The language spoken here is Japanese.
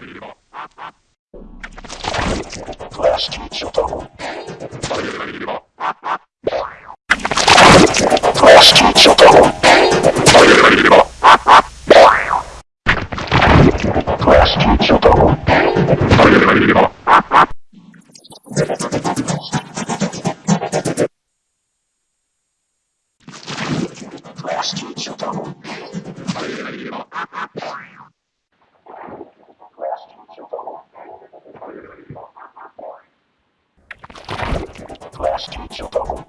Last teacher double. Last teacher, though.